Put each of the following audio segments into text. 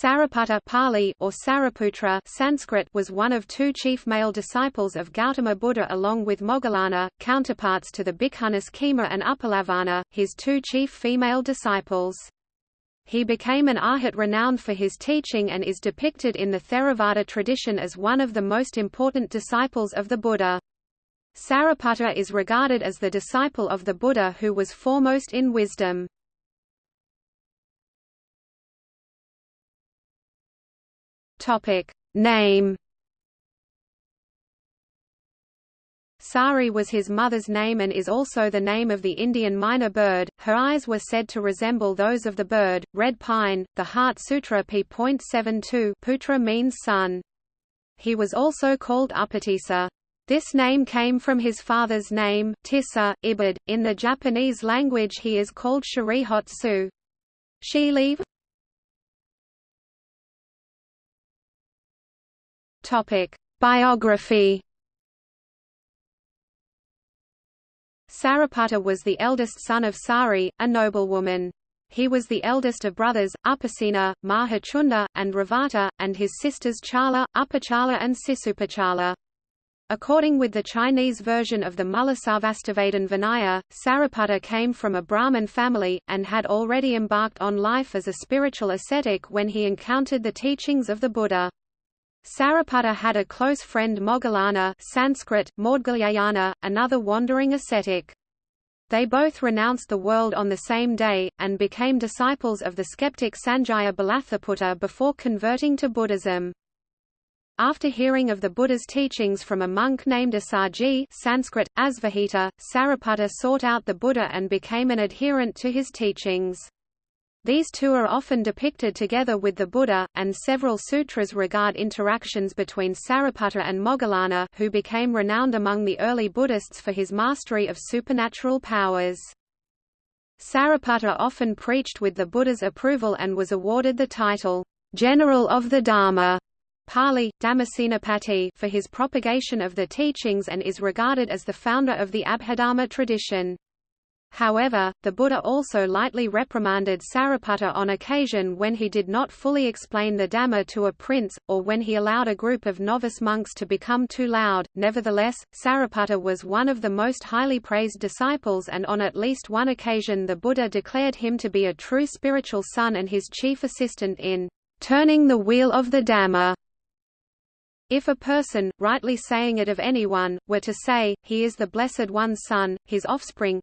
Sariputta Pali or Sariputra Sanskrit was one of two chief male disciples of Gautama Buddha along with Moggallana, counterparts to the Bhikkhunis Khema and Uppalavanna, his two chief female disciples. He became an arhat renowned for his teaching and is depicted in the Theravada tradition as one of the most important disciples of the Buddha. Sariputta is regarded as the disciple of the Buddha who was foremost in wisdom. Topic name Sari was his mother's name and is also the name of the Indian myna bird. Her eyes were said to resemble those of the bird, red pine. The Heart Sutra p.72 Putra means son. He was also called Upatissa. This name came from his father's name, Tissa, Ibid. In the Japanese language he is called Sharihotsu. Shiliv Topic: Biography. Sariputta was the eldest son of Sari, a noblewoman. He was the eldest of brothers, Upasena, Mahachunda, and Revata, and his sisters Chala, Upachala and Sisupachala. According with the Chinese version of the Mulasarvastivadin Vinaya, Sariputta came from a Brahmin family, and had already embarked on life as a spiritual ascetic when he encountered the teachings of the Buddha. Sariputta had a close friend Moggallana Sanskrit, Maudgalyayana, another wandering ascetic. They both renounced the world on the same day, and became disciples of the skeptic Sanjaya Belatthaputta before converting to Buddhism. After hearing of the Buddha's teachings from a monk named Assaji Sanskrit, Asvajit, Sariputta sought out the Buddha and became an adherent to his teachings. These two are often depicted together with the Buddha, and several sutras regard interactions between Sariputta and Moggallana who became renowned among the early Buddhists for his mastery of supernatural powers. Sariputta often preached with the Buddha's approval and was awarded the title, General of the Dharma Pali, Dhammasenapati for his propagation of the teachings and is regarded as the founder of the Abhidharma tradition. However, the Buddha also lightly reprimanded Sariputta on occasion when he did not fully explain the Dhamma to a prince, or when he allowed a group of novice monks to become too loud. Nevertheless, Sariputta was one of the most highly praised disciples and on at least one occasion the Buddha declared him to be a true spiritual son and his chief assistant in turning the wheel of the Dhamma. If a person, rightly saying it of anyone, were to say, he is the Blessed One's son, his offspring,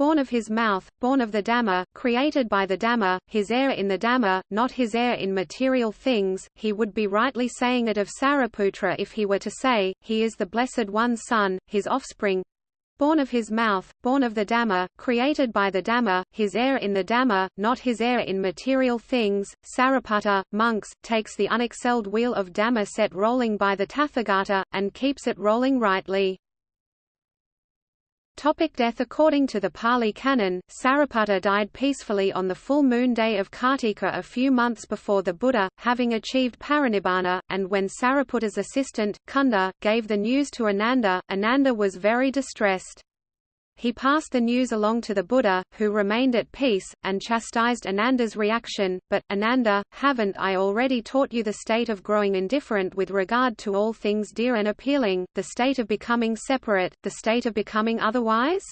born of his mouth, born of the Dhamma, created by the Dhamma, his heir in the Dhamma, not his heir in material things, he would be rightly saying it of Sariputra if he were to say, he is the Blessed One's son, his offspring, born of his mouth, born of the Dhamma, created by the Dhamma, his heir in the Dhamma, not his heir in material things. Sariputta, monks, takes the unexcelled wheel of Dhamma set rolling by the Tathagata, and keeps it rolling rightly. Topic death According to the Pali Canon, Sariputta died peacefully on the full moon day of Kartika a few months before the Buddha, having achieved parinibbana, and when Sariputta's assistant, Kunda, gave the news to Ananda, Ananda was very distressed. He passed the news along to the Buddha, who remained at peace, and chastised Ananda's reaction, but, Ananda, haven't I already taught you the state of growing indifferent with regard to all things dear and appealing, the state of becoming separate, the state of becoming otherwise?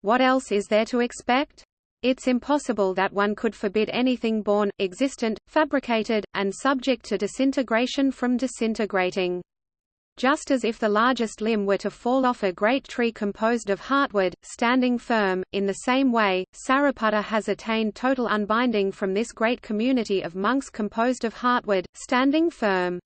What else is there to expect? It's impossible that one could forbid anything born, existent, fabricated, and subject to disintegration from disintegrating. Just as if the largest limb were to fall off a great tree composed of heartwood, standing firm, in the same way, Sariputta has attained total unbinding from this great community of monks composed of heartwood, standing firm.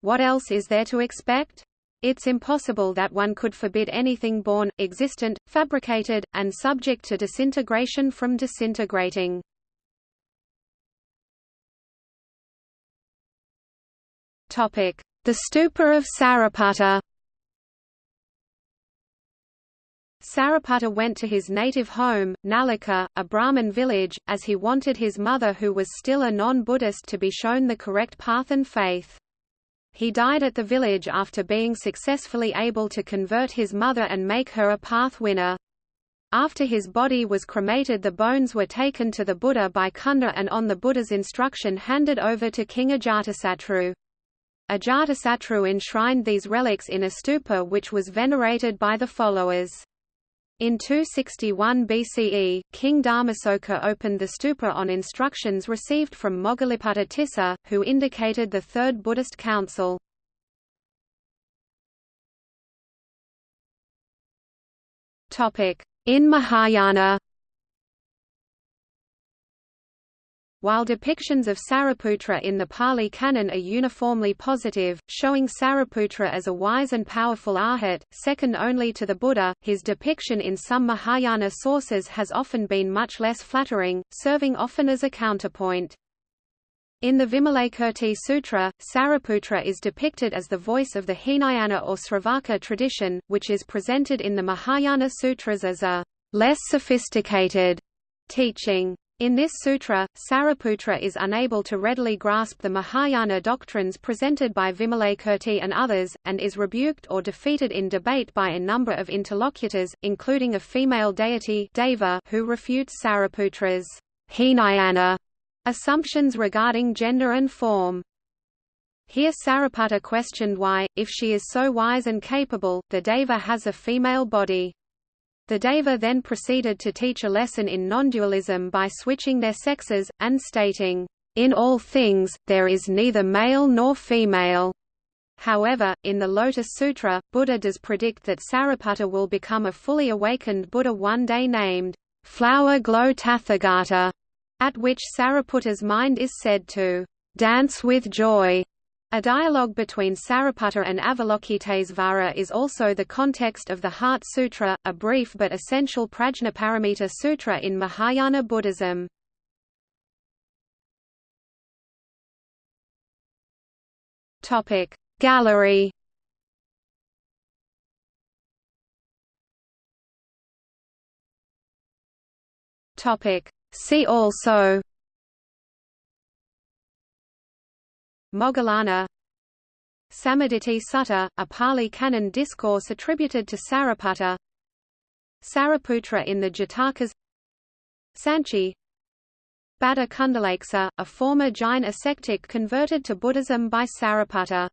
What else is there to expect? It's impossible that one could forbid anything born, existent, fabricated, and subject to disintegration from disintegrating. Topic: the Stupa of Sariputta Sariputta went to his native home, Nalika, a Brahmin village, as he wanted his mother who was still a non-Buddhist to be shown the correct path and faith. He died at the village after being successfully able to convert his mother and make her a path winner. After his body was cremated the bones were taken to the Buddha by Kunda and on the Buddha's instruction handed over to King Ajatasattu. Ajatasattu enshrined these relics in a stupa which was venerated by the followers. In 261 BCE, King Dharmasoka opened the stupa on instructions received from Moggaliputta Tissa, who indicated the Third Buddhist Council. In Mahayana While depictions of Sariputra in the Pali Canon are uniformly positive, showing Sariputra as a wise and powerful arhat, second only to the Buddha, his depiction in some Mahayana sources has often been much less flattering, serving often as a counterpoint. In the Vimalakirti Sutra, Sariputra is depicted as the voice of the Hinayana or Sravaka tradition, which is presented in the Mahayana Sutras as a less sophisticated teaching. In this sutra, Sariputra is unable to readily grasp the Mahayana doctrines presented by Vimalakirti and others, and is rebuked or defeated in debate by a number of interlocutors, including a female deity Deva who refutes Sariputra's Hinayana assumptions regarding gender and form. Here Sariputta questioned why, if she is so wise and capable, the Deva has a female body. The Deva then proceeded to teach a lesson in non-dualism by switching their sexes, and stating, "...in all things, there is neither male nor female." However, in the Lotus Sutra, Buddha does predict that Sariputta will become a fully awakened Buddha one day named, Flower Glow Tathagata, at which Sariputta's mind is said to dance with joy. A dialogue between Sariputta and Avalokitesvara is also the context of the Heart Sutra, a brief but essential Prajnaparamita Sutra in Mahayana Buddhism. Gallery See also Moggallana. Sammaditthi Sutta, a Pali Canon discourse attributed to Sariputta. Sariputra in the Jatakas. Sanchi. Bhadda Kundalakesa, a former Jain ascetic converted to Buddhism by Sariputta